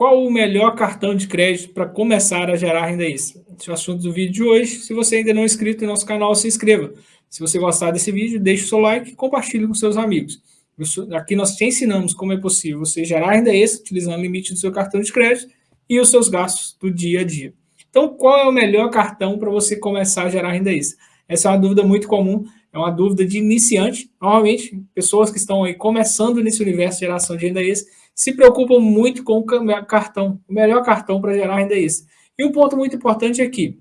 qual o melhor cartão de crédito para começar a gerar renda extra? Esse é o assunto do vídeo de hoje. Se você ainda não é inscrito no nosso canal, se inscreva. Se você gostar desse vídeo, deixe o seu like e compartilhe com seus amigos. Aqui nós te ensinamos como é possível você gerar renda extra utilizando o limite do seu cartão de crédito e os seus gastos do dia a dia. Então, qual é o melhor cartão para você começar a gerar renda extra? Essa é uma dúvida muito comum, é uma dúvida de iniciante. Normalmente, pessoas que estão aí começando nesse universo de geração de renda extra se preocupam muito com o cartão, o melhor cartão para gerar renda extra. E um ponto muito importante aqui,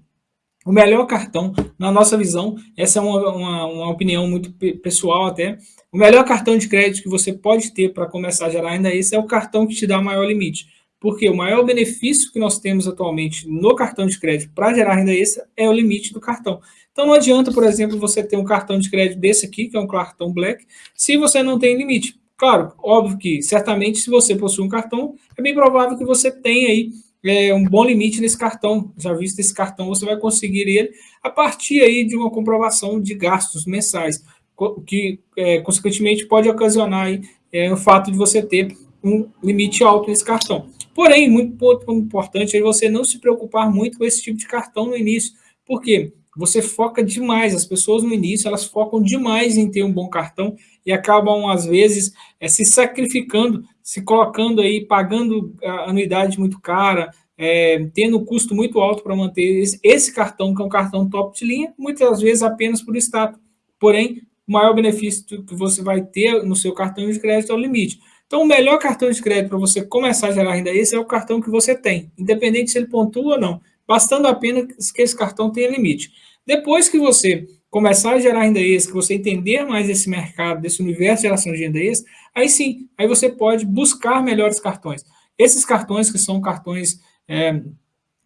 o melhor cartão, na nossa visão, essa é uma, uma, uma, opinião muito pessoal até, o melhor cartão de crédito que você pode ter para começar a gerar renda extra é o cartão que te dá maior limite. Porque o maior benefício que nós temos atualmente no cartão de crédito para gerar renda extra é o limite do cartão. Então não adianta, por exemplo, você ter um cartão de crédito desse aqui, que é um cartão Black, se você não tem limite. Claro, óbvio que certamente se você possui um cartão, é bem provável que você tenha aí é, um bom limite nesse cartão. Já visto esse cartão, você vai conseguir ele a partir aí de uma comprovação de gastos mensais, que é, consequentemente pode ocasionar aí, é, o fato de você ter um limite alto nesse cartão. Porém, muito importante é você não se preocupar muito com esse tipo de cartão no início. Por quê? Você foca demais, as pessoas no início, elas focam demais em ter um bom cartão e acabam, às vezes, é, se sacrificando, se colocando aí, pagando a anuidade muito cara, é, tendo um custo muito alto para manter esse, esse, cartão, que é um cartão top de linha, muitas vezes apenas por status. Porém, o maior benefício que você vai ter no seu cartão de crédito é o limite. Então, o melhor cartão de crédito para você começar a gerar renda extra é o cartão que você tem, independente se ele pontua ou não, bastando apenas que esse cartão tenha limite. Depois que você começar a gerar renda extra, que você entender mais desse mercado, desse universo de geração de renda extra, aí sim, aí você pode buscar melhores cartões. Esses cartões que são cartões é,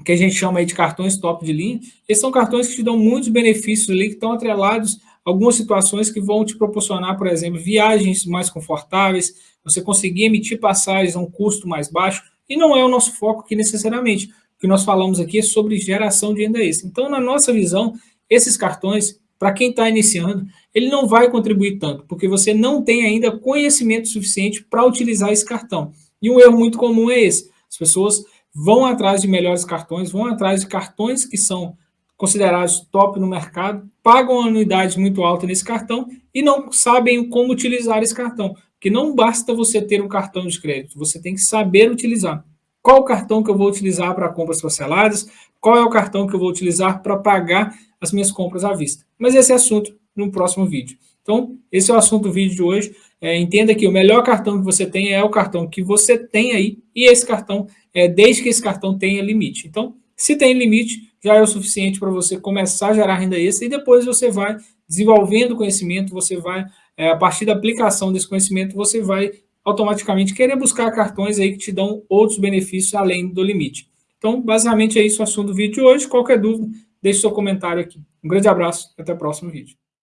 que a gente chama aí de cartões top de linha, esses são cartões que te dão muitos benefícios ali, que estão atrelados a algumas situações que vão te proporcionar, por exemplo, viagens mais confortáveis, você conseguir emitir passagens a um custo mais baixo, e não é o nosso foco aqui necessariamente. Que nós falamos aqui é sobre geração de renda extra. Então, na nossa visão, esses cartões, para quem está iniciando, ele não vai contribuir tanto, porque você não tem ainda conhecimento suficiente para utilizar esse cartão. E um erro muito comum é esse. As pessoas vão atrás de melhores cartões, vão atrás de cartões que são considerados top no mercado, pagam anuidade muito alta nesse cartão e não sabem como utilizar esse cartão. Porque não basta você ter um cartão de crédito, você tem que saber utilizar. Qual o cartão que eu vou utilizar para compras parceladas? Qual é o cartão que eu vou utilizar para pagar as minhas compras à vista? Mas esse é assunto no próximo vídeo. Então, esse é o assunto do vídeo de hoje. É, entenda que o melhor cartão que você tem é o cartão que você tem aí, e esse cartão, é, desde que esse cartão tenha limite. Então, se tem limite, já é o suficiente para você começar a gerar renda extra, e depois você vai desenvolvendo conhecimento, você vai é, a partir da aplicação desse conhecimento, você vai automaticamente querer buscar cartões aí que te dão outros benefícios além do limite. Então, basicamente é isso o assunto do vídeo de hoje. Qualquer dúvida, deixe seu comentário aqui. Um grande abraço e até o próximo vídeo.